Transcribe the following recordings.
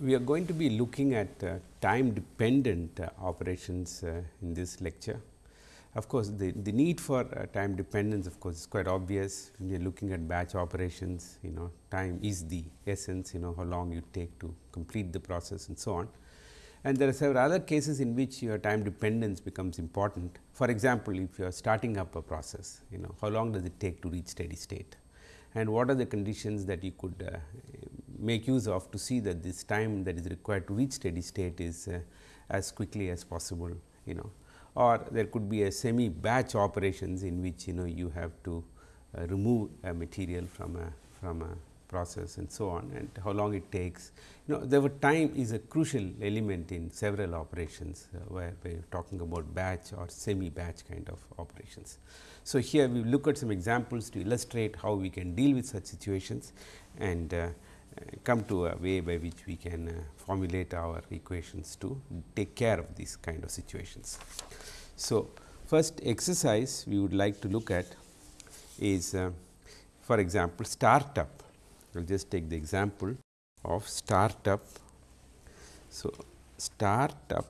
we are going to be looking at uh, time dependent uh, operations uh, in this lecture. Of course, the, the need for uh, time dependence of course, is quite obvious when you are looking at batch operations you know time is the essence you know how long you take to complete the process and so on. And there are several other cases in which your time dependence becomes important. For example, if you are starting up a process you know how long does it take to reach steady state and what are the conditions that you could uh, make use of to see that this time that is required to reach steady state is uh, as quickly as possible you know or there could be a semi batch operations in which you know you have to uh, remove a material from a from a process and so on and how long it takes. You know the time is a crucial element in several operations uh, where we are talking about batch or semi batch kind of operations. So, here we look at some examples to illustrate how we can deal with such situations and uh, come to a way by which we can uh, formulate our equations to take care of these kind of situations. So, first exercise we would like to look at is uh, for example, startup. I will just take the example of startup. So, startup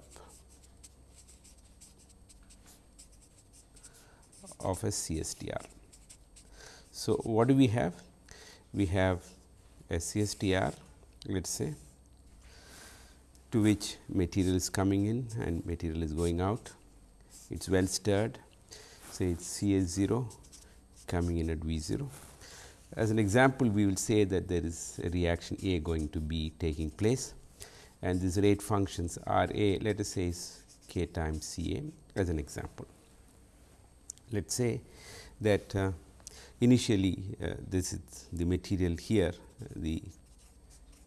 of a CSTR. So, what do we have? We have a CSTR let us say to which material is coming in and material is going out. It is well stirred say it is C S 0 coming in at V 0. As an example we will say that there is a reaction A going to be taking place and these rate functions R A let us say is k times C A as an example. Let us say that uh, initially uh, this is the material here the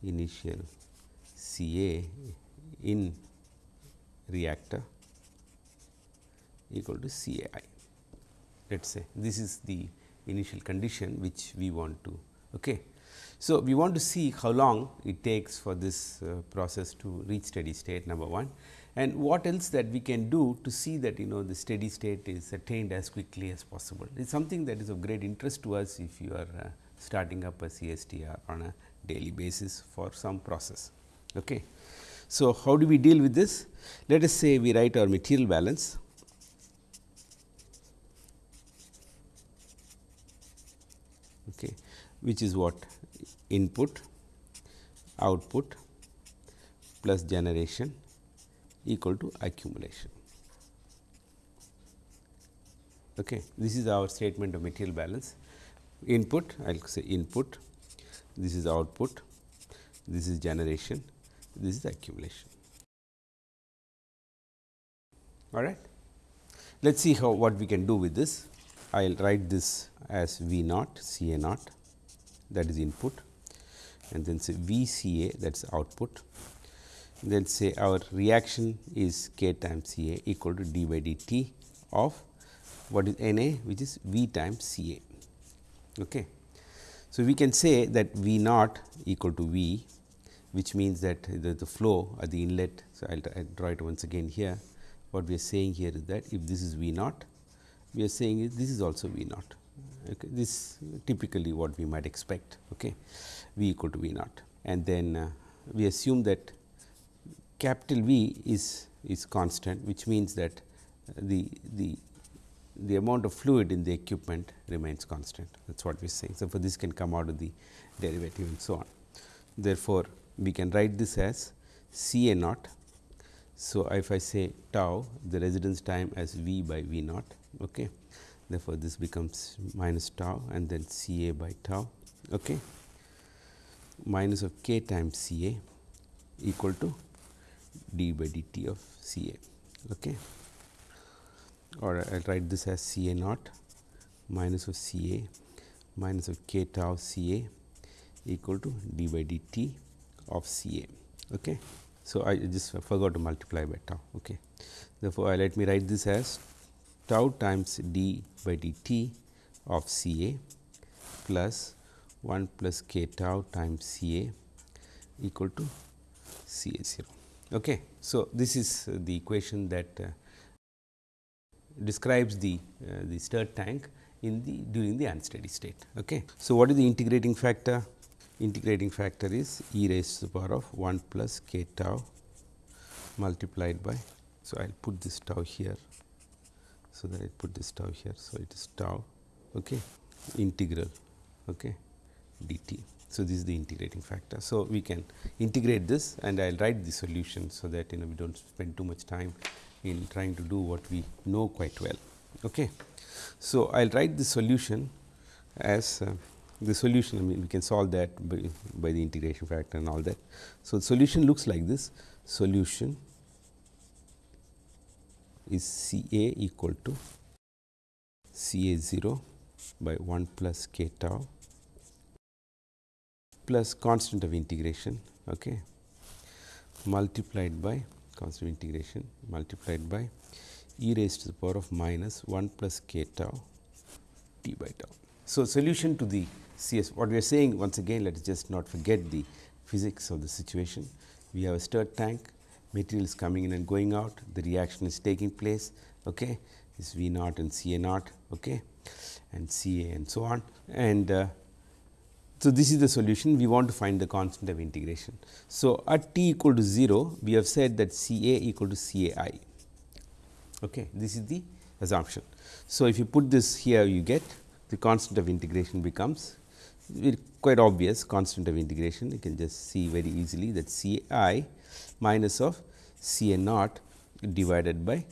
initial C A in reactor equal to C A i. Let us say this is the initial condition which we want to. Okay. So, we want to see how long it takes for this uh, process to reach steady state number 1 and what else that we can do to see that you know the steady state is attained as quickly as possible. It is something that is of great interest to us if you are uh, starting up a CSTR on a daily basis for some process. Okay. So, how do we deal with this? Let us say we write our material balance okay, which is what input, output plus generation equal to accumulation. Okay. This is our statement of material balance input I will say input, this is output, this is generation, this is accumulation. All right. Let us see how what we can do with this. I will write this as V naught C A naught that is input and then say V C A that is output. Then say our reaction is K times C A equal to d by dt of what is N A which is V times C A. Okay. So, we can say that V naught equal to V which means that the, the flow at the inlet. So, I will draw it once again here. What we are saying here is that if this is V naught we are saying is this is also V naught. Okay. This typically what we might expect okay. V equal to V naught and then uh, we assume that capital V is is constant which means that the the the amount of fluid in the equipment remains constant that is what we saying. So, for this can come out of the derivative and so on. Therefore, we can write this as C A naught. So, if I say tau the residence time as V by V naught Okay. Therefore, this becomes minus tau and then C A by tau okay. minus of k times C A equal to d by dt of C A. Okay. Or I will write this as C A naught minus of C A minus of k tau C A equal to d by dt of C A. Okay. So, I just forgot to multiply by tau. Okay. Therefore, let me write this as tau times d by dt of C A plus 1 plus k tau times C A equal to C A 0. Okay. So, this is the equation that uh, describes the uh, the stirred tank in the during the unsteady state. Okay. So, what is the integrating factor? integrating factor is e raised to the power of 1 plus k tau multiplied by. So, I will put this tau here. So, that I put this tau here. So, it is tau okay, integral okay, dt. So, this is the integrating factor. So, we can integrate this and I will write the solution. So, that you know we do not spend too much time in trying to do what we know quite well. Okay. So, I will write the solution as uh, the solution I mean we can solve that by, by the integration factor and all that. So, the solution looks like this solution is C A equal to C A 0 by 1 plus k tau plus constant of integration okay, multiplied by constant integration multiplied by e raised to the power of minus 1 plus k tau t by tau. So, solution to the CS what we are saying once again let us just not forget the physics of the situation. We have a stirred tank material is coming in and going out the reaction is taking place okay, is V naught and C A naught okay, and C A and so on and uh, so, this is the solution we want to find the constant of integration. So, at t equal to 0 we have said that C A equal to C A i okay. this is the assumption. So, if you put this here you get the constant of integration becomes quite obvious constant of integration you can just see very easily that C i minus of C a naught divided by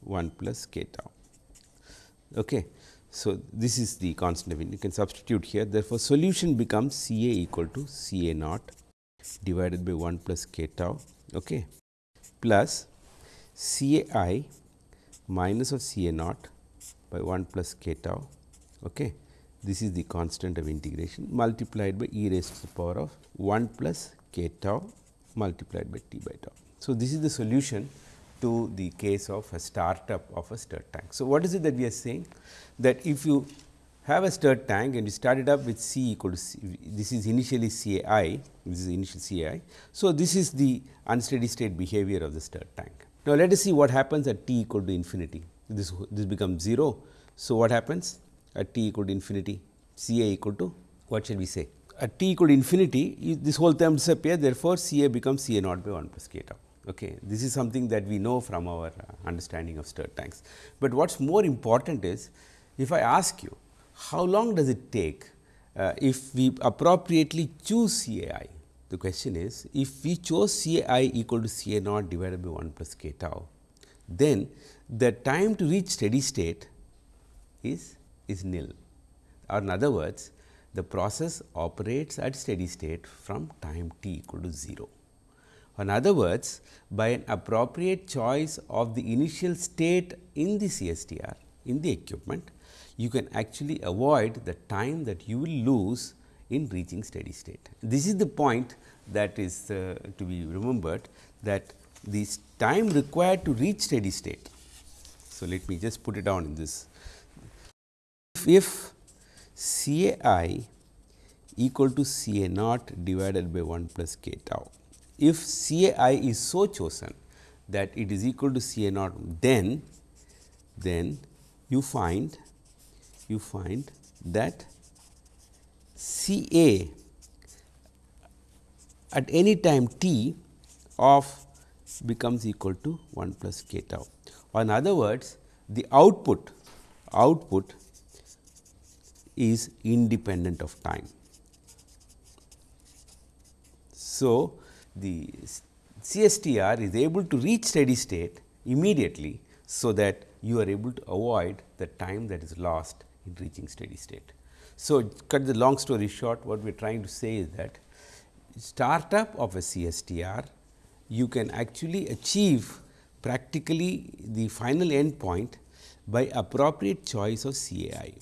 1 plus k tau. Okay. So, this is the constant of integration, you can substitute here therefore, solution becomes C A equal to C A naught divided by 1 plus k tau okay, plus C A i minus of C A naught by 1 plus k tau. Okay. This is the constant of integration multiplied by e raised to the power of 1 plus k tau multiplied by t by tau. So, this is the solution to the case of a startup of a stirred tank. So, what is it that we are saying that if you have a stirred tank and you start it up with C equal to C, this is initially C i, this is initial C i. So, this is the unsteady state behavior of the stirred tank. Now, let us see what happens at t equal to infinity, this, this becomes 0. So, what happens at t equal to infinity, C A equal to what shall we say? At t equal to infinity, this whole term disappears, therefore, C A becomes C A naught by 1 plus k tau. Okay. This is something that we know from our uh, understanding of stirred tanks. But what is more important is, if I ask you how long does it take uh, if we appropriately choose CAI, the question is if we chose CAI equal to CA naught divided by 1 plus k tau, then the time to reach steady state is, is nil or in other words the process operates at steady state from time t equal to 0. In other words, by an appropriate choice of the initial state in the CSTR in the equipment, you can actually avoid the time that you will lose in reaching steady state. This is the point that is uh, to be remembered that the time required to reach steady state. So, let me just put it down in this. If, if C A i equal to C A naught divided by 1 plus k tau if C A i is so chosen that it is equal to C A naught, then then you find you find that C A at any time t of becomes equal to 1 plus k tau. Or in other words, the output output is independent of time. So, the CSTR is able to reach steady state immediately. So, that you are able to avoid the time that is lost in reaching steady state. So, cut the long story short what we are trying to say is that startup of a CSTR you can actually achieve practically the final end point by appropriate choice of CAI.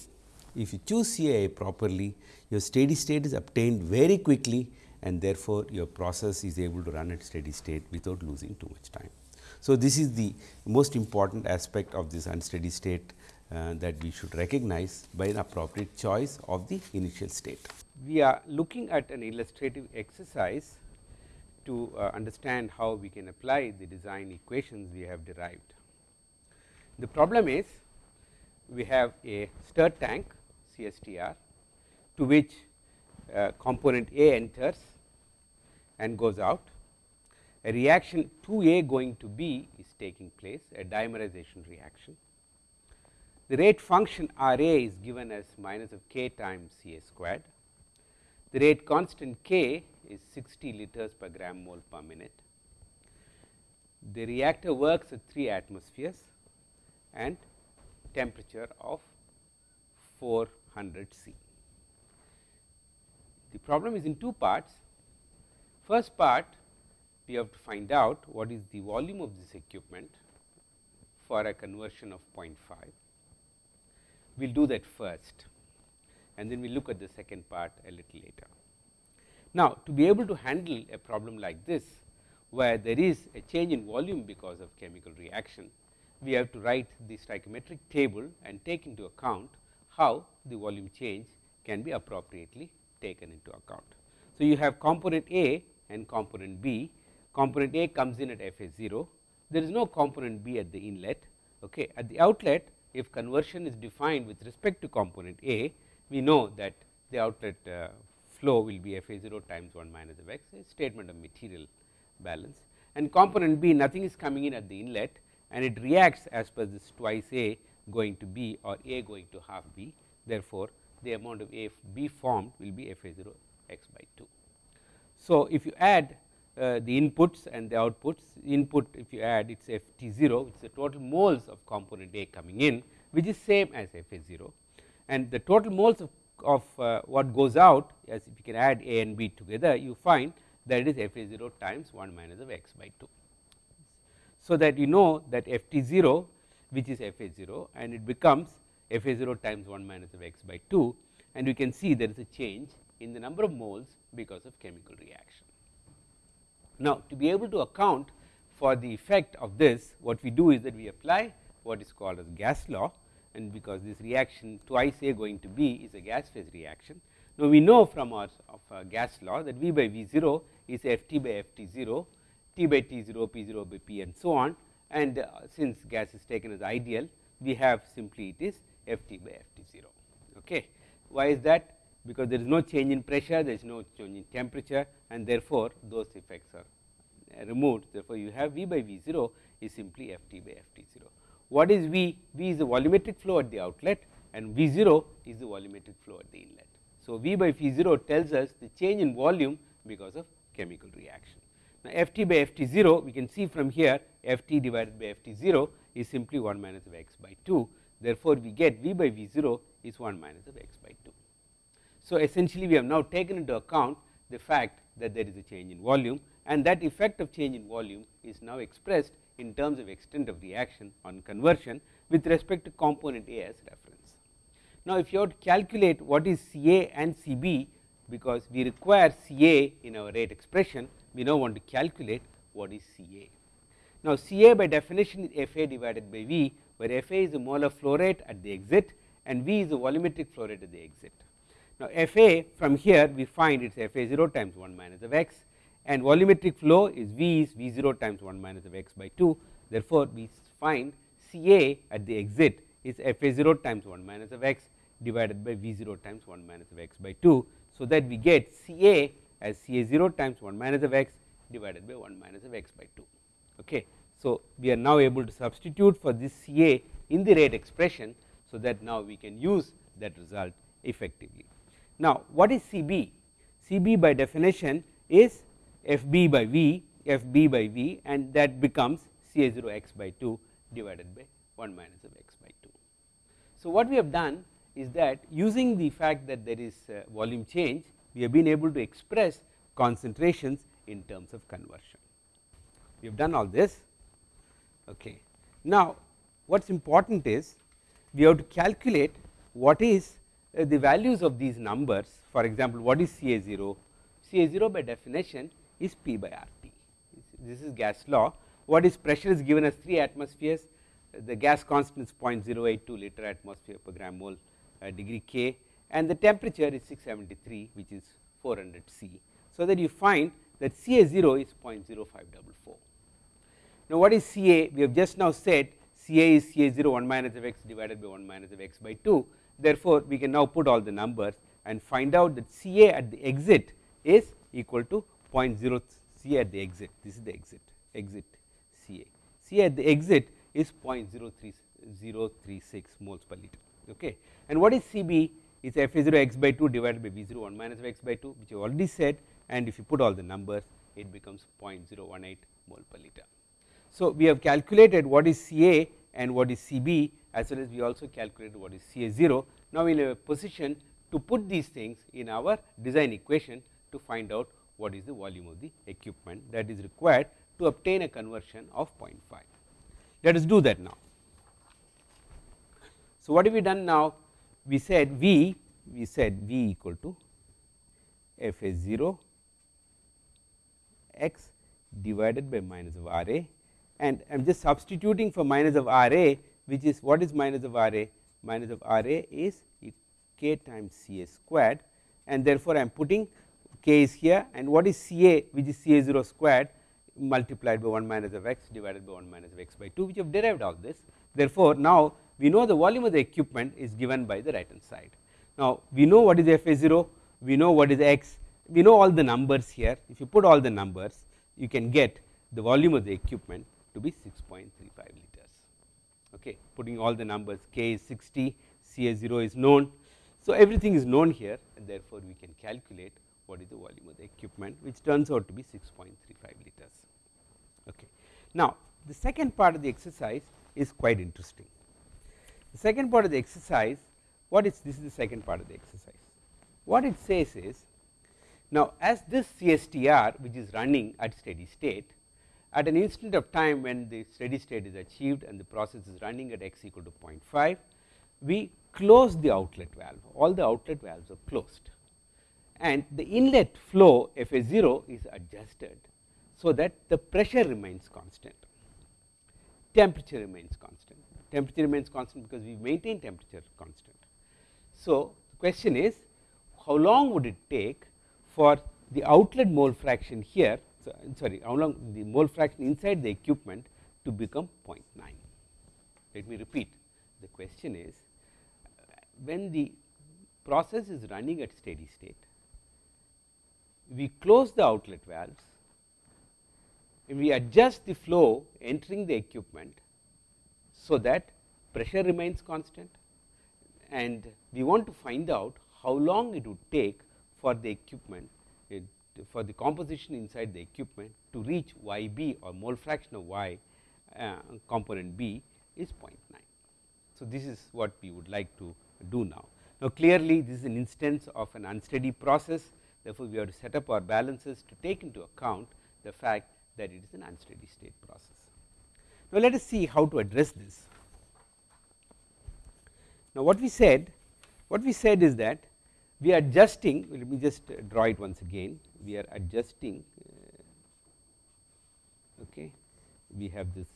If you choose CAI properly your steady state is obtained very quickly and therefore, your process is able to run at steady state without losing too much time. So, this is the most important aspect of this unsteady state uh, that we should recognize by an appropriate choice of the initial state. We are looking at an illustrative exercise to uh, understand how we can apply the design equations we have derived. The problem is we have a stirred tank CSTR to which Uh, component A enters and goes out, a reaction 2A going to B is taking place, a dimerization reaction. The rate function R A is given as minus of k times C A squared. The rate constant k is 60 liters per gram mole per minute. The reactor works at 3 atmospheres and temperature of 400 C. Problem is in two parts. First part we have to find out what is the volume of this equipment for a conversion of 0.5. We will do that first and then we look at the second part a little later. Now, to be able to handle a problem like this, where there is a change in volume because of chemical reaction, we have to write the stoichiometric table and take into account how the volume change can be appropriately taken into account. So, you have component A and component B, component A comes in at F A 0, there is no component B at the inlet. Okay. At the outlet, if conversion is defined with respect to component A, we know that the outlet uh, flow will be F A 0 times 1 minus of x, a statement of material balance and component B nothing is coming in at the inlet and it reacts as per this twice A going to B or A going to half B. Therefore, the amount of A B formed will be F A 0 x by 2. So, if you add uh, the inputs and the outputs input if you add it is F T 0 which is the total moles of component A coming in which is same as F A 0 and the total moles of, of uh, what goes out as if you can add A and B together you find that it is F A 0 times 1 minus of x by 2. So, that you know that F T 0 which is F A 0 and it becomes F A 0 times 1 minus of x by 2 and you can see there is a change in the number of moles because of chemical reaction. Now, to be able to account for the effect of this what we do is that we apply what is called as gas law and because this reaction twice A going to B is a gas phase reaction. Now, we know from our of our gas law that V by V 0 is F t by F t 0, T by T 0, P 0 by P and so on and uh, since gas is taken as ideal we have simply it is F t by F t 0. Okay. Why is that? Because there is no change in pressure, there is no change in temperature and therefore, those effects are uh, removed. Therefore, you have V by V 0 is simply F t by F t 0. What is V? V is the volumetric flow at the outlet and V 0 is the volumetric flow at the inlet. So, V by V 0 tells us the change in volume because of chemical reaction. Now, F t by F t 0 we can see from here F t divided by F t 0 is simply 1 minus of x by 2. Therefore, we get V by V 0 is 1 minus of x by 2. So, essentially we have now taken into account the fact that there is a change in volume and that effect of change in volume is now expressed in terms of extent of reaction on conversion with respect to component A as reference. Now, if you have to calculate what is C A and C B because we require C A in our rate expression, we now want to calculate what is C A. Now, C A by definition is F A divided by V, where F A is the molar flow rate at the exit and V is the volumetric flow rate at the exit. Now, F A from here we find it is F A 0 times 1 minus of x and volumetric flow is V is V 0 times 1 minus of x by 2. Therefore, we find C A at the exit is F A 0 times 1 minus of x divided by V 0 times 1 minus of x by 2. So, that we get C A as C A 0 times 1 minus of x divided by 1 minus of x by 2. Okay. So, we are now able to substitute for this C A in the rate expression. So, that now we can use that result effectively. Now, what is C B? C B by definition is F B by V, F B by V and that becomes C A 0 x by 2 divided by 1 minus of x by 2. So, what we have done is that using the fact that there is volume change, we have been able to express concentrations in terms of conversion. We have done all this. Okay. Now, what is important is we have to calculate what is uh, the values of these numbers. For example, what is C A 0? C A 0 by definition is P by R T. This is gas law. What is pressure is given as 3 atmospheres. The gas constant is 0.082 liter atmosphere per gram mole uh, degree K and the temperature is 673 which is 400 C. So, that you find that C A 0 is 0.0544. Now, what is C A? We have just now said C A is C A 0 1 minus of x divided by 1 minus of x by 2. Therefore, we can now put all the numbers and find out that C A at the exit is equal to 0.0 C A at the exit this is the exit exit C A. C A at the exit is 0.036 moles per liter okay. and what is C B is f a 0 x by 2 divided by V 0 1 minus of x by 2 which I already said and if you put all the numbers it becomes 0.018 mole per liter. So, we have calculated what is C A and what is C B as well as we also calculated what is C A 0. Now, we are in a position to put these things in our design equation to find out what is the volume of the equipment that is required to obtain a conversion of 0.5. Let us do that now. So, what have we done now? We said V, we said V equal to f a 0 x divided by minus of R a and I am just substituting for minus of R a which is what is minus of R a? Minus of R a is k times C a squared and therefore, I am putting k is here and what is C a which is C a 0 squared multiplied by 1 minus of x divided by 1 minus of x by 2 which have derived all this. Therefore, now we know the volume of the equipment is given by the right hand side. Now, we know what is f a 0, we know what is x, we know all the numbers here if you put all the numbers you can get the volume of the equipment to be 6.35 liters. Okay putting all the numbers k is 60 c a 0 is known. So everything is known here and therefore we can calculate what is the volume of the equipment which turns out to be 6.35 liters. Okay now the second part of the exercise is quite interesting. The second part of the exercise what is this is the second part of the exercise. What it says is now, as this CSTR which is running at steady state at an instant of time when the steady state is achieved and the process is running at x equal to 0.5, we close the outlet valve all the outlet valves are closed and the inlet flow F A 0 is adjusted. So, that the pressure remains constant, temperature remains constant, temperature remains constant because we maintain temperature constant. So, the question is how long would it take for the outlet mole fraction here sorry how long the mole fraction inside the equipment to become 0.9. Let me repeat the question is when the process is running at steady state we close the outlet valves and we adjust the flow entering the equipment so that pressure remains constant and we want to find out how long it would take for the equipment for the composition inside the equipment to reach y b or mole fraction of y uh, component b is 0.9. So, this is what we would like to do now. Now, clearly this is an instance of an unsteady process therefore, we have to set up our balances to take into account the fact that it is an unsteady state process. Now, let us see how to address this. Now, what we said what we said is that we are adjusting let me just draw it once again. We are adjusting uh, okay. We have this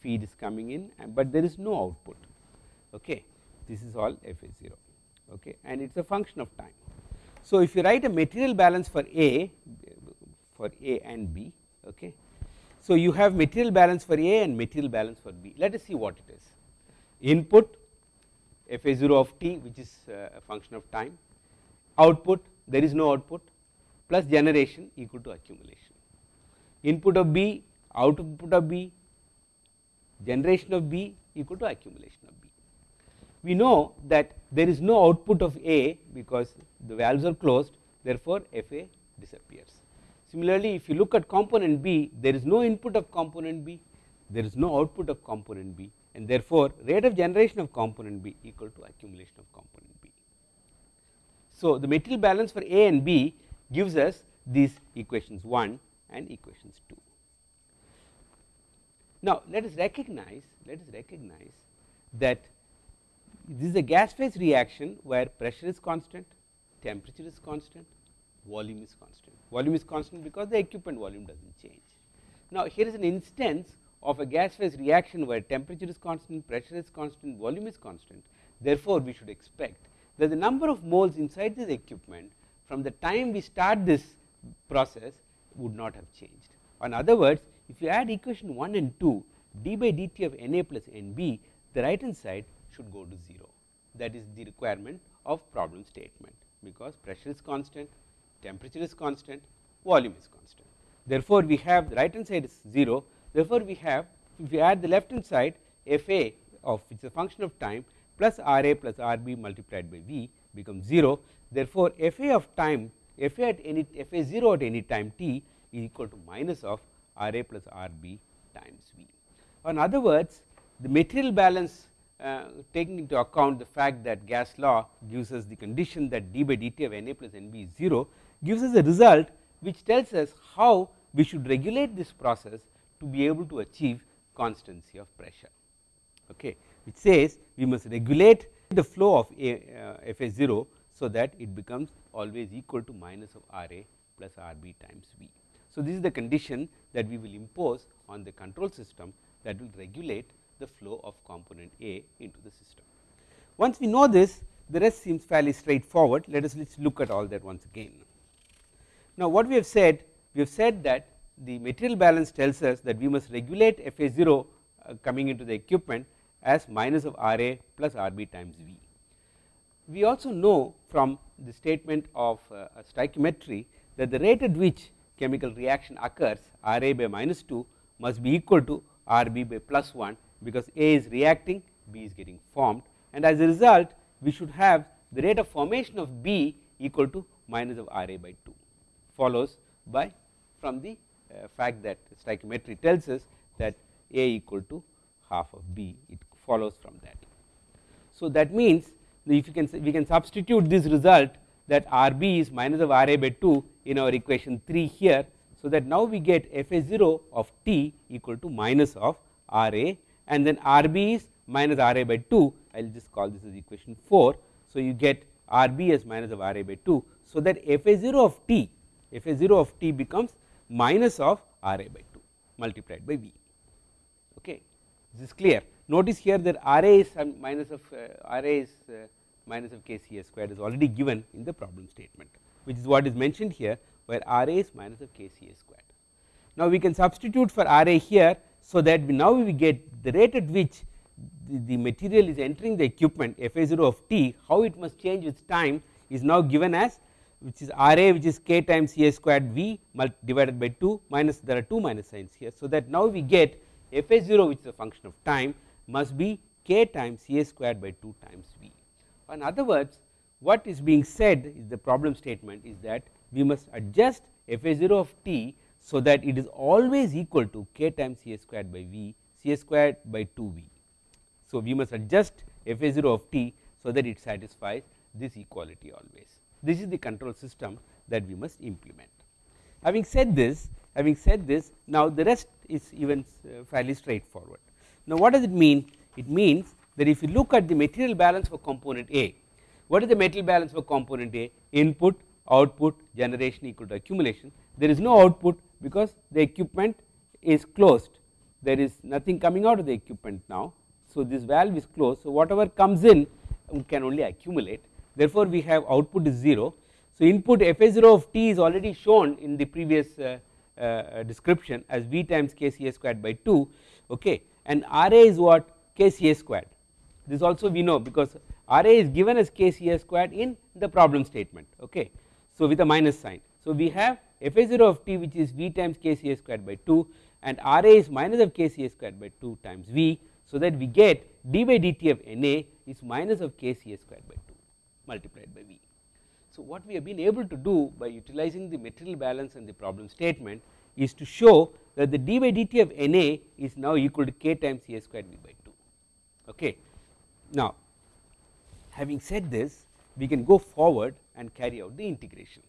feed is coming in but there is no output okay. This is all f a 0 okay and it is a function of time. So if you write a material balance for a for a and b okay. So you have material balance for a and material balance for b. Let us see what it is. Input f a 0 of t which is uh, a function of time output there is no output plus generation equal to accumulation input of b output of b generation of b equal to accumulation of b. We know that there is no output of a because the valves are closed therefore, f a disappears. Similarly, if you look at component b there is no input of component b there is no output of component b and therefore, rate of generation of component B equal to accumulation of component B. So, the material balance for A and B gives us these equations 1 and equations 2. Now, let us recognize let us recognize that this is a gas phase reaction where pressure is constant, temperature is constant, volume is constant. Volume is constant because the equipment volume does not change. Now, here is an instance of a gas phase reaction where temperature is constant, pressure is constant, volume is constant. Therefore, we should expect that the number of moles inside this equipment from the time we start this process would not have changed. In other words, if you add equation 1 and 2 d by dt of N A plus N B, the right hand side should go to 0 that is the requirement of problem statement because pressure is constant, temperature is constant, volume is constant. Therefore, we have the right hand side is 0, therefore, we have if we add the left hand side f a of which is a function of time plus r a plus r b multiplied by v becomes 0. Therefore, f a of time f a at any f a 0 at any time t is equal to minus of r a plus r b times v. In other words, the material balance uh, taking into account the fact that gas law gives us the condition that d by dt of n a plus n b is 0 gives us a result which tells us how we should regulate this process to be able to achieve constancy of pressure okay which says we must regulate the flow of a uh, f a 0 so that it becomes always equal to minus of r a plus r b times v. So, this is the condition that we will impose on the control system that will regulate the flow of component A into the system. Once we know this the rest seems fairly straightforward let us let us look at all that once again. Now, what we have said we have said that the material balance tells us that we must regulate F A 0 uh, coming into the equipment as minus of R A plus R B times V. We also know from the statement of uh, stoichiometry that the rate at which chemical reaction occurs R A by minus 2 must be equal to R B by plus 1 because A is reacting B is getting formed and as a result we should have the rate of formation of B equal to minus of R A by 2 follows by from the Uh, fact that stoichiometry tells us that A equal to half of B it follows from that. So, that means if you can we can substitute this result that R B is minus of R A by 2 in our equation 3 here. So, that now we get f a 0 of t equal to minus of R A and then R B is minus R A by 2 I will just call this as equation 4. So, you get R B as minus of R A by 2. So, that f a 0 of t f a 0 of t becomes minus of R A by 2 multiplied by V. Okay? This is clear. Notice here that R A is minus of uh, R A is uh, minus of k C A squared is already given in the problem statement which is what is mentioned here where R A is minus of k C A squared. Now, we can substitute for R A here so that we now we get the rate at which the, the material is entering the equipment f a 0 of t how it must change with time is now given as which is R A which is k times C A squared V divided by 2 minus there are 2 minus signs here. So, that now we get f a 0 which is a function of time must be k times C A squared by 2 times V. In other words what is being said is the problem statement is that we must adjust f a 0 of t so that it is always equal to k times C A squared by V C A squared by 2 V. So, we must adjust f a 0 of t so that it satisfies this equality always. This is the control system that we must implement. Having said this, having said this, now the rest is even uh, fairly straightforward. Now, what does it mean? It means that if you look at the material balance for component A, what is the material balance for component A? Input, output, generation equal to accumulation. There is no output because the equipment is closed. There is nothing coming out of the equipment now. So, this valve is closed. So, whatever comes in can only accumulate. Therefore, we have output is 0. So, input f a 0 of t is already shown in the previous uh, uh, description as v times k c a squared by 2 okay and r a is what k c a squared this also we know because R A is given as k C A squared in the problem statement okay. So, with a minus sign. So, we have f a 0 of t which is v times k C A squared by 2 and R A is minus of k C A squared by 2 times v. So, that we get d by dt of N A is minus of k C A squared by 2 multiplied by v. So, what we have been able to do by utilizing the material balance and the problem statement is to show that the d by dt of N A is now equal to k times A squared v by 2 okay. Now, having said this we can go forward and carry out the integration.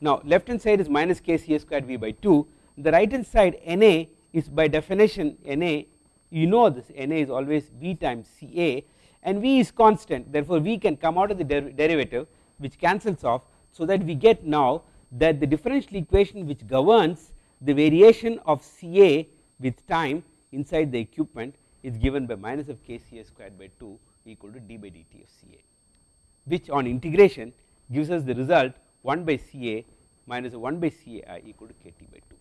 Now, left hand side is minus k c a squared v by 2 the right hand side n a is by definition n a you know this n a is always v times c a and v is constant therefore, v can come out of the der derivative which cancels off. So, that we get now that the differential equation which governs the variation of C A with time inside the equipment is given by minus of k C A squared by 2 equal to d by dt of C A which on integration gives us the result 1 by C A minus 1 by C A i equal to k t by 2.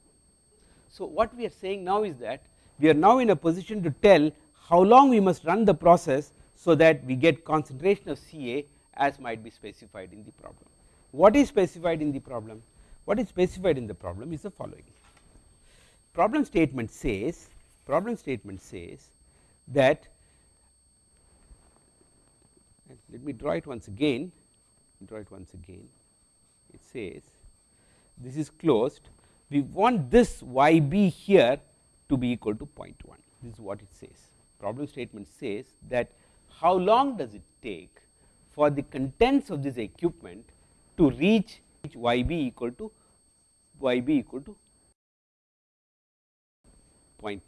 So, what we are saying now is that we are now in a position to tell how long we must run the process so that we get concentration of C A as might be specified in the problem. What is specified in the problem? What is specified in the problem is the following. Problem statement says problem statement says that let me draw it once again draw it once again it says this is closed we want this y b here to be equal to 0.1 this is what it says problem statement says that how long does it take for the contents of this equipment to reach y b equal to y b equal to 0.9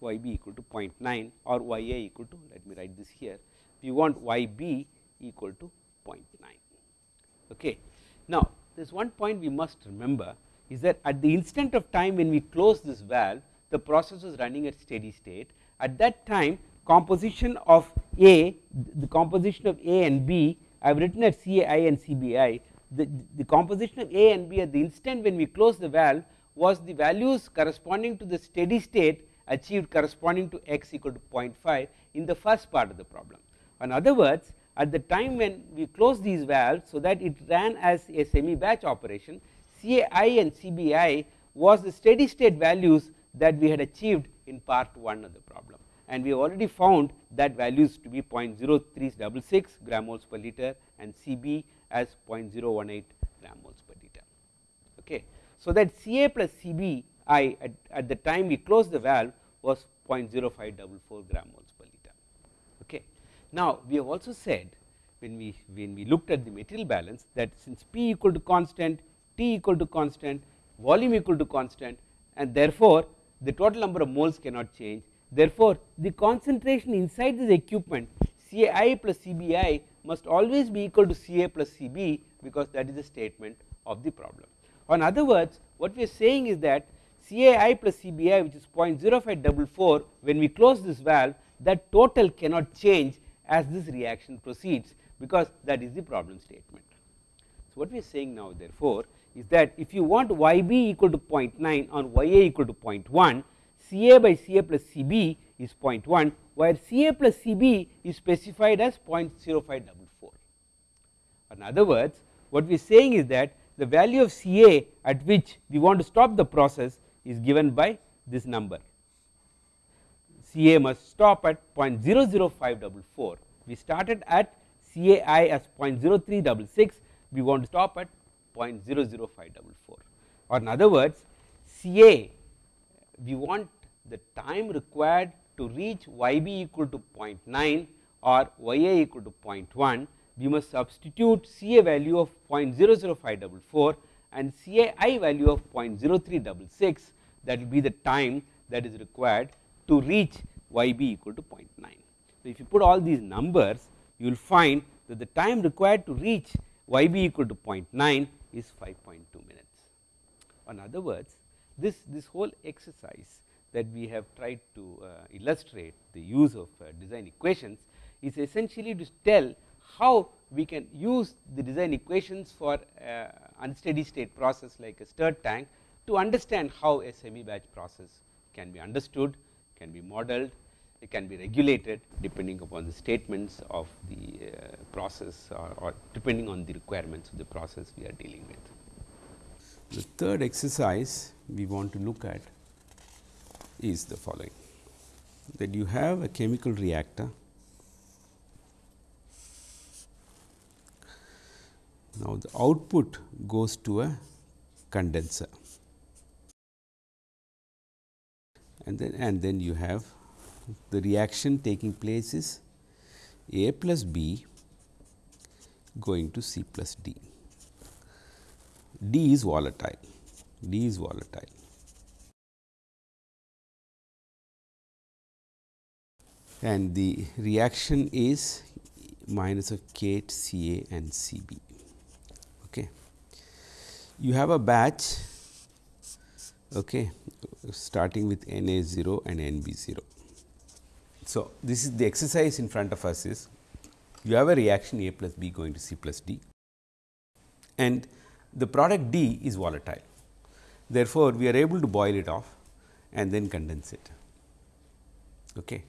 y b equal to 0.9 or y a equal to let me write this here we want y b equal to 0.9. Okay. Now, there is one point we must remember is that at the instant of time when we close this valve the process was running at steady state at that time composition of A the composition of A and B I have written at CAI and CBI the, the composition of A and B at the instant when we close the valve was the values corresponding to the steady state achieved corresponding to x equal to 0.5 in the first part of the problem. In other words at the time when we close these valves so that it ran as a semi batch operation CAI and CBI was the steady state values that we had achieved in part 1 of the problem and we have already found that values to be 0.0366 gram moles per liter and CB as 0.018 gram moles per liter. Okay. So, that CA plus CB I at, at the time we closed the valve was 0.0544 gram moles per liter. Okay. Now, we have also said when we when we looked at the material balance that since P equal to constant, T equal to constant, volume equal to constant and therefore, the total number of moles cannot change. Therefore, the concentration inside this equipment CAI plus CBI must always be equal to CA plus CB because that is the statement of the problem. In other words, what we are saying is that CAI plus CBI which is 0.0544 when we close this valve that total cannot change as this reaction proceeds because that is the problem statement. So, what we are saying now therefore, is that if you want y b equal to 0.9 or y a equal to 0.1 C a by C a plus C b is 0.1 where C a plus C b is specified as 0.0544. In other words what we are saying is that the value of C a at which we want to stop the process is given by this number CA must stop at 0.00544. We started at CAI as 0.0366, we want to stop at 0.00544 or in other words CA we want the time required to reach YB equal to 0.9 or YA equal to 0.1 we must substitute CA value of 0.00544 and CAI value of 0.0366 that will be the time that is required to reach y b equal to 0.9. So, if you put all these numbers you will find that the time required to reach y b equal to 0.9 is 5.2 minutes. In other words this, this whole exercise that we have tried to uh, illustrate the use of uh, design equations is essentially to tell how we can use the design equations for uh, unsteady state process like a stirred tank to understand how a semi batch process can be understood can be modeled, it can be regulated depending upon the statements of the uh, process or, or depending on the requirements of the process we are dealing with. The third exercise we want to look at is the following. That you have a chemical reactor. Now the output goes to a condenser. And then and then you have the reaction taking place is A plus B going to C plus D. D is volatile, D is volatile. And the reaction is minus of K C A and C B. Okay. You have a batch okay, starting with N A 0 and N B 0. So, this is the exercise in front of us is you have a reaction A plus B going to C plus D and the product D is volatile. Therefore, we are able to boil it off and then condense it. Okay.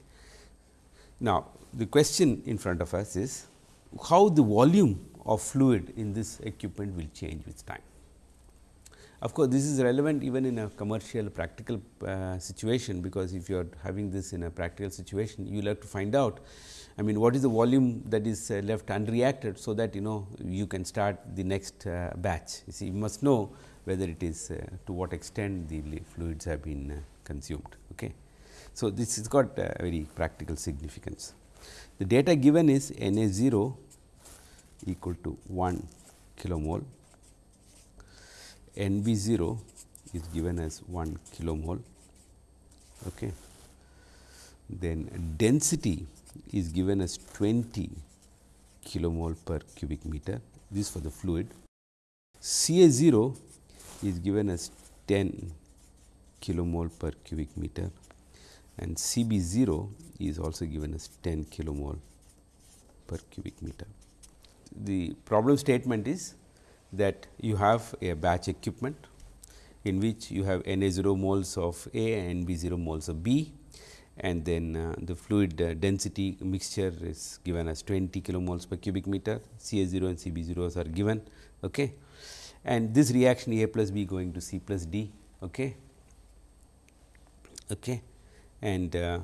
Now, the question in front of us is how the volume of fluid in this equipment will change with time. Of course, this is relevant even in a commercial practical uh, situation, because if you are having this in a practical situation, you will have to find out I mean what is the volume that is uh, left unreacted. So, that you know you can start the next uh, batch. You see you must know whether it is uh, to what extent the fluids have been consumed. Okay. So, this has got very practical significance. The data given is N A 0 equal to 1 kilomole, N B 0 is given as 1 kilomole. Okay. Then density is given as 20 kilomole per cubic meter, this for the fluid. C A 0 is given as 10 kilomole per cubic meter and C B 0 is also given as 10 kilomole per cubic meter. The problem statement is that you have a batch equipment in which you have N A 0 moles of A and N B 0 moles of B and then uh, the fluid uh, density mixture is given as 20 kilomoles per cubic meter, C A 0 and C B zeros are given. Okay. And this reaction A plus B going to C plus D. Okay. Okay. And uh,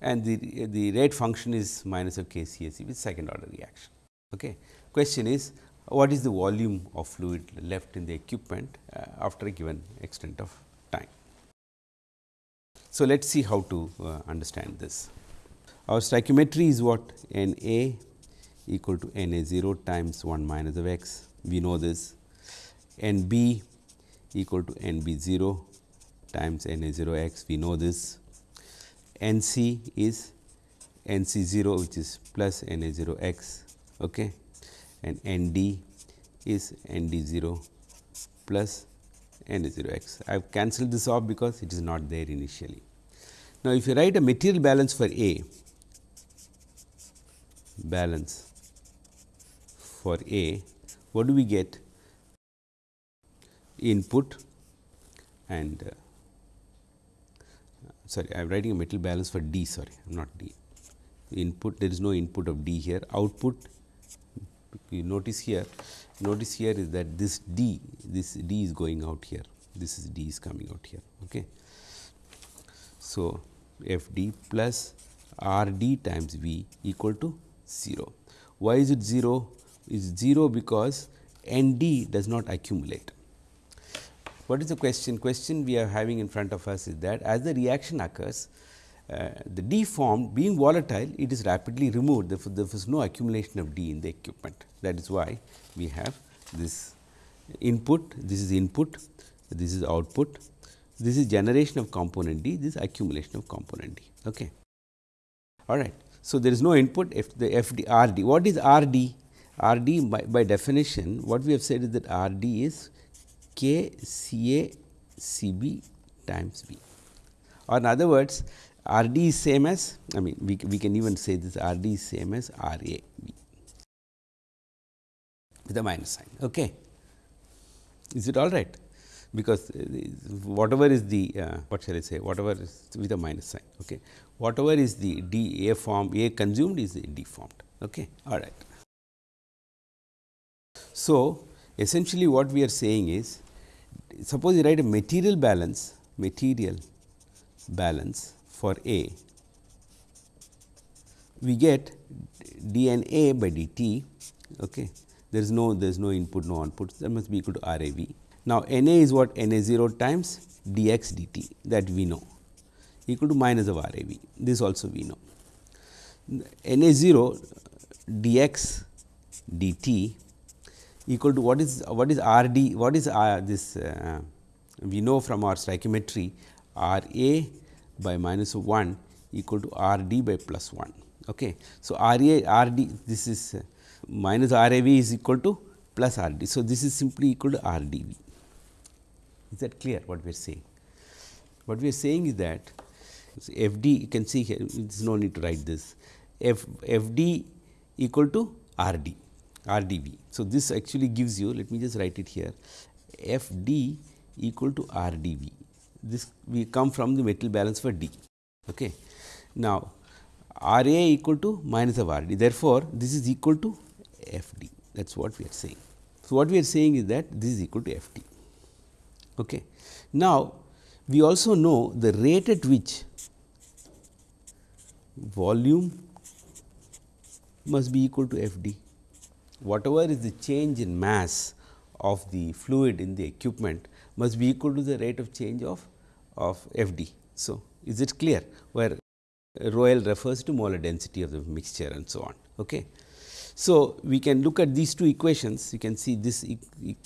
and the, the rate function is minus of K C A C with second order reaction. Okay. Question is what is the volume of fluid left in the equipment uh, after a given extent of. So, let us see how to uh, understand this. Our stoichiometry is what N A equal to N A 0 times 1 minus of x, we know this. N B equal to N B 0 times N A 0 x, we know this. N C is N C 0 which is plus N A 0 x okay. and N D is N D 0 plus N A 0 x. I have cancelled this off because it is not there initially. Now, if you write a material balance for A, balance for A, what do we get? Input and uh, sorry, I am writing a material balance for D, sorry, not D. Input, there is no input of D here. Output, you notice here, notice here is that this D, this D is going out here. This is D is coming out here. Okay. So, f d plus r d times v equal to 0. Why is it 0? Is 0 because n d does not accumulate. What is the question? Question we are having in front of us is that as the reaction occurs, uh, the D formed being volatile, it is rapidly removed. Therefore, there is no accumulation of D in the equipment. That is why we have this input, this is input, this is output, this is generation of component D, this is accumulation of component D. Okay. All right. So, there is no input if the F D R D. What is R D? R D by, by definition, what we have said is that R D is K C A C B times B Or in other words, R D is same as, I mean, we, we can even say this R D is same as R A V with a minus sign. Okay. Is it all right? because uh, whatever is the uh, what shall I say whatever is with a minus sign. Okay. Whatever is the D A form A consumed is D formed. Okay. All right. So, essentially what we are saying is suppose you write a material balance material balance for A. We get d n a by d t okay? There is no there is no input no output. That must be equal to r a v. Now, N A is what? N A 0 times d x d t that we know. Equal to minus of R A V. This also we know. N A 0 d x d t equal to what is what is R d what is uh, this uh, we know from our stoichiometry R A by minus of 1 equal to R d by plus 1. Okay. So, R A R d this is uh, minus R A V is equal to plus R d. So, this is simply equal to R d v. Is that clear what we are saying? What we are saying is that f d you can see here there is no need to write this f f d equal to r d r d v. So, this actually gives you let me just write it here f d equal to r d v this we come from the material balance for d. Okay. Now, R A equal to minus of R D. Therefore, this is equal to F D that is what we are saying. So, what we are saying is that this is equal to F D. Okay. Now, we also know the rate at which volume must be equal to F D. Whatever is the change in mass of the fluid in the equipment must be equal to the rate of change of, of F D. So, is it clear where rho L refers to molar density of the mixture and so on. Okay. So, we can look at these two equations you can see this e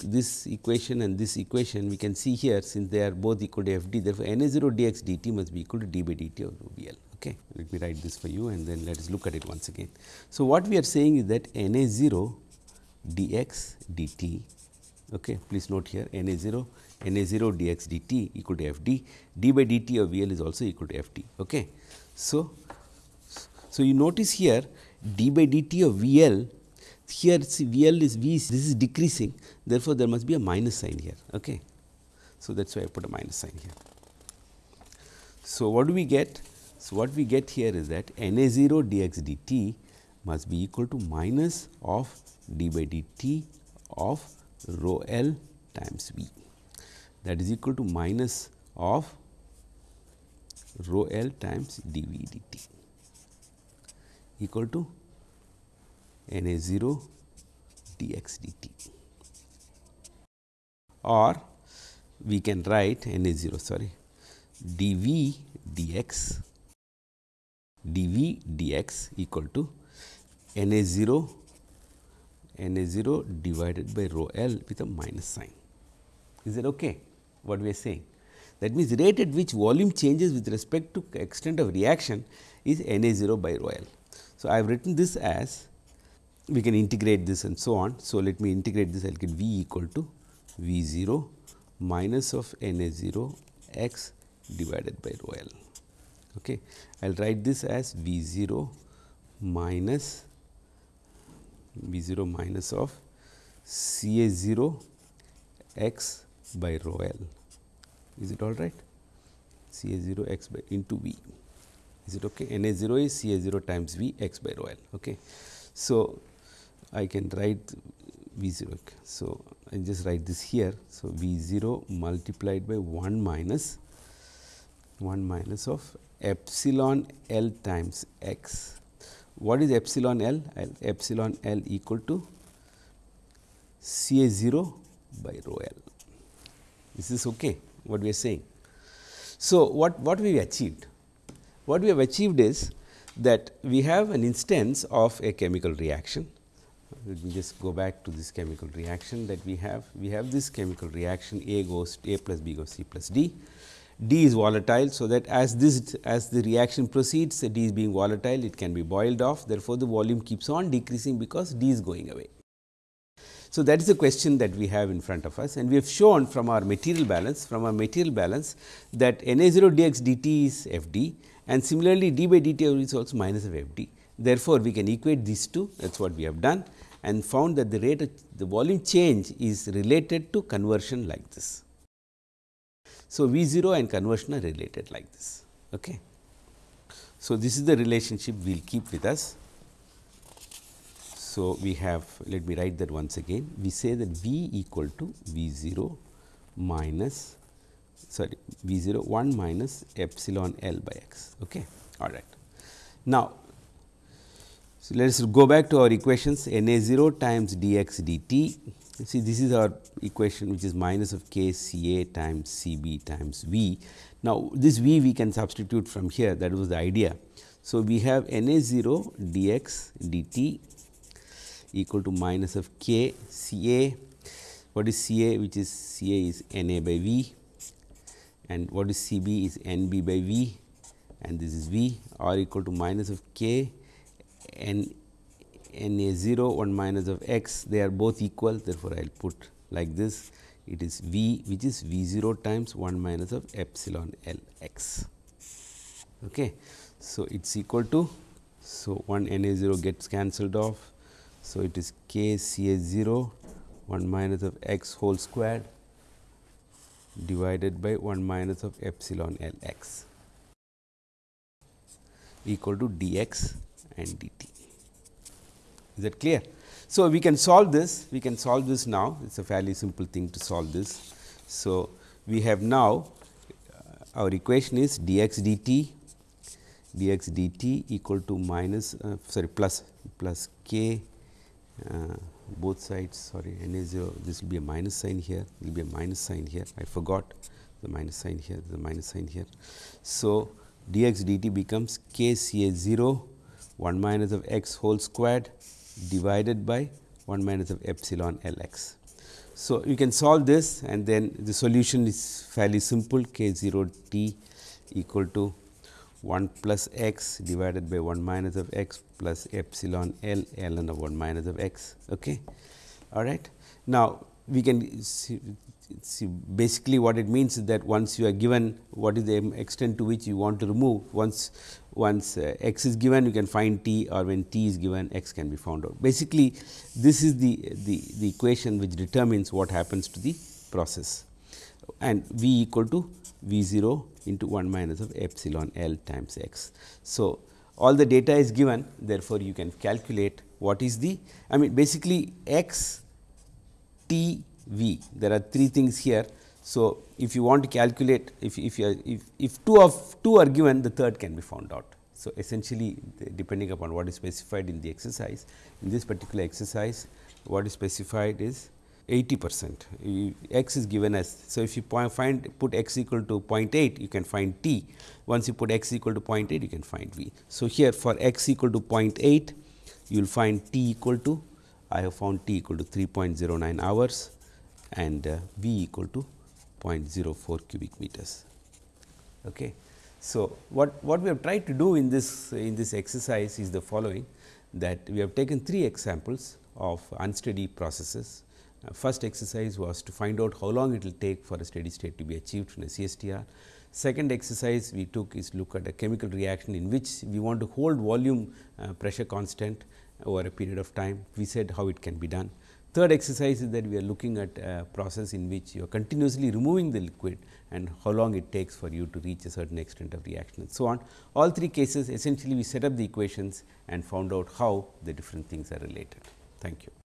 this equation and this equation we can see here since they are both equal to f d therefore, N A 0 d x d t must be equal to d by d t of rho. Okay. Let me write this for you and then let us look at it once again. So, what we are saying is that N A 0 d x d t okay. please note here N A 0 N A 0 d x d t equal to f d d by d t of V L is also equal to f d. Okay. So, so you notice here d by dt of V L here see V L is V this is decreasing therefore, there must be a minus sign here. Okay. So, that is why I put a minus sign here. So, what do we get? So, what we get here is that N A 0 d x dt must be equal to minus of d by dt of rho L times V that is equal to minus of rho L times d V dt equal to n a 0 d x d t or we can write n a 0 sorry d v d x d v d x equal to n a 0 n a 0 divided by rho L with a minus sign. Is it okay what we are saying? That means, rate at which volume changes with respect to extent of reaction is n a 0 by rho L. So, I have written this as we can integrate this and so on. So, let me integrate this I will get V equal to V 0 minus of n a 0 x divided by rho L. Okay. I will write this as V 0 minus V 0 minus of C A 0 x by rho L. Is it all right? C A 0 x by into V. Is it okay? N a 0 is c a 0 times v x by rho l okay. So i can write v 0 so i just write this here. So v 0 multiplied by 1 minus 1 minus of epsilon l times x. What is epsilon l? Epsilon l equal to c a 0 by rho l this is okay what we are saying so what what we achieved what we have achieved is that we have an instance of a chemical reaction. Let me just go back to this chemical reaction that we have. We have this chemical reaction A goes A plus B goes C plus D. D is volatile. So, that as this as the reaction proceeds D is being volatile it can be boiled off therefore, the volume keeps on decreasing because D is going away. So, that is the question that we have in front of us and we have shown from our material balance from our material balance that N A 0 d x d t is F d and similarly d by dt is also minus of f d. Therefore, we can equate these two that is what we have done and found that the rate of the volume change is related to conversion like this. So, V 0 and conversion are related like this. Okay. So, this is the relationship we will keep with us. So, we have let me write that once again we say that V equal to V 0 minus sorry V 0 1 minus epsilon L by x. Okay. All right. Now, so let us go back to our equations N A 0 times d x dt. See this is our equation which is minus of k C A times C B times V. Now, this V we can substitute from here that was the idea. So, we have N A 0 d x dt equal to minus of k C A. What is C A which is C A is N A by V and what is C b is n b by v and this is v or equal to minus of k n n a 0 1 minus of x they are both equal therefore, I will put like this it is v which is v 0 times 1 minus of epsilon l x. Okay. So, it is equal to so 1 n a 0 gets cancelled off. So, it is k c a 0 1 minus of x whole squared divided by 1 minus of epsilon L x. equal to dx and dt. Is that clear? So, we can solve this, we can solve this now, it is a fairly simple thing to solve this. So, we have now uh, our equation is dx dt, dx dt equal to minus uh, sorry plus plus k Uh, both sides sorry n is 0 this will be a minus sign here will be a minus sign here I forgot the minus sign here the minus sign here. So, dx dt becomes k c a 0 1 minus of x whole squared divided by 1 minus of epsilon L x. So, you can solve this and then the solution is fairly simple k 0 t equal to 1 plus x divided by 1 minus of x plus epsilon L ln of 1 minus of x. Okay. All right. Now, we can see, see basically what it means is that once you are given what is the extent to which you want to remove once once uh, x is given you can find t or when t is given x can be found out. Basically, this is the, the, the equation which determines what happens to the process and v equal to v 0 into 1 minus of epsilon L times x. So, all the data is given therefore, you can calculate what is the I mean basically x t v there are three things here. So, if you want to calculate if, if, you if, if two of two are given the third can be found out. So, essentially depending upon what is specified in the exercise in this particular exercise what is specified is 80 percent x is given as. So, if you find put x equal to 0.8 you can find t once you put x equal to 0.8 you can find v. So, here for x equal to 0.8 you will find t equal to I have found t equal to 3.09 hours and uh, v equal to 0.04 cubic meters. Okay. So, what, what we have tried to do in this in this exercise is the following that we have taken three examples of unsteady processes first exercise was to find out how long it will take for a steady state to be achieved in a CSTR. Second exercise we took is look at a chemical reaction in which we want to hold volume uh, pressure constant over a period of time. We said how it can be done. Third exercise is that we are looking at a process in which you are continuously removing the liquid and how long it takes for you to reach a certain extent of reaction and so on. All three cases essentially we set up the equations and found out how the different things are related. Thank you.